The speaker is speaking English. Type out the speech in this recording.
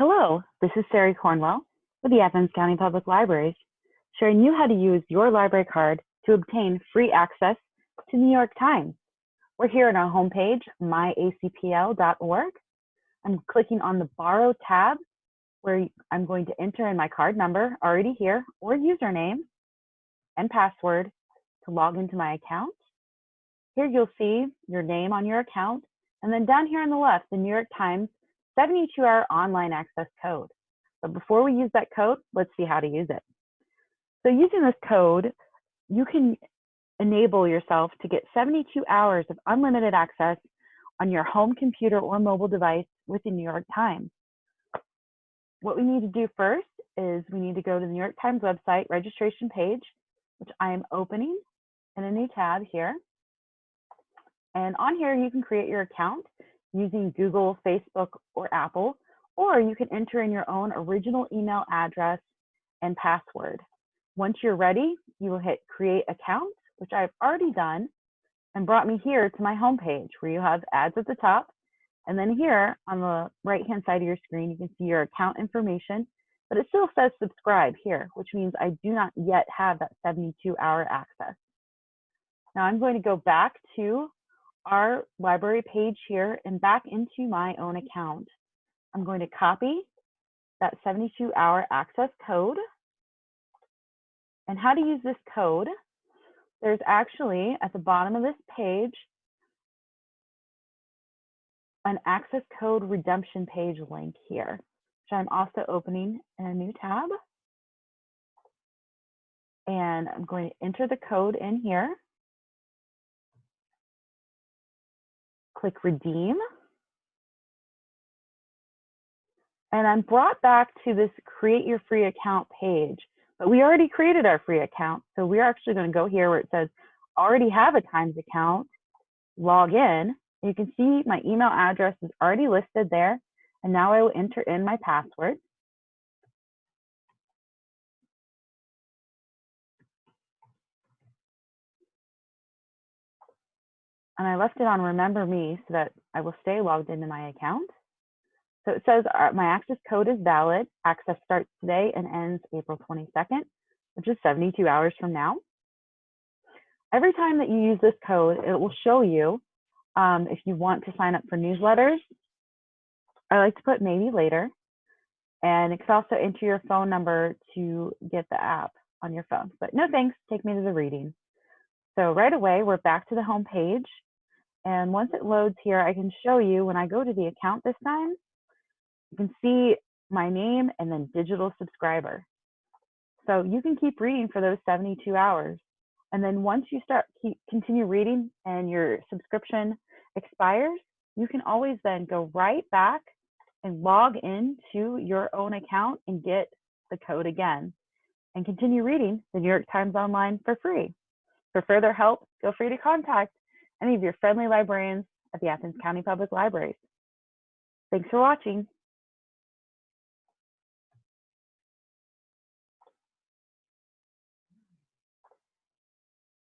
Hello, this is Sari Cornwell with the Athens County Public Libraries, showing you how to use your library card to obtain free access to New York Times. We're here on our homepage, myacpl.org. I'm clicking on the Borrow tab, where I'm going to enter in my card number already here, or username and password to log into my account. Here you'll see your name on your account, and then down here on the left, the New York Times 72 hour online access code. But before we use that code, let's see how to use it. So using this code, you can enable yourself to get 72 hours of unlimited access on your home computer or mobile device with the New York Times. What we need to do first is we need to go to the New York Times website registration page, which I am opening in a new tab here. And on here, you can create your account using Google, Facebook, or Apple, or you can enter in your own original email address and password. Once you're ready, you will hit create account, which I've already done, and brought me here to my homepage where you have ads at the top. And then here on the right hand side of your screen, you can see your account information, but it still says subscribe here, which means I do not yet have that 72 hour access. Now I'm going to go back to our library page here and back into my own account. I'm going to copy that 72 hour access code. And how to use this code, there's actually at the bottom of this page, an access code redemption page link here, which I'm also opening in a new tab. And I'm going to enter the code in here. Click redeem. And I'm brought back to this create your free account page, but we already created our free account. So we're actually gonna go here where it says already have a Times account, log in. You can see my email address is already listed there. And now I will enter in my password. And I left it on remember me so that I will stay logged into my account. So it says uh, my access code is valid. Access starts today and ends April 22nd, which is 72 hours from now. Every time that you use this code, it will show you um, if you want to sign up for newsletters. I like to put maybe later. And it can also enter your phone number to get the app on your phone. But no thanks, take me to the reading. So right away, we're back to the home page. And once it loads here, I can show you when I go to the account this time, you can see my name and then digital subscriber. So you can keep reading for those 72 hours. And then once you start keep continue reading and your subscription expires, you can always then go right back and log into your own account and get the code again and continue reading the New York Times Online for free. For further help, feel free to contact any of your friendly librarians at the Athens County Public Libraries. Thanks for watching.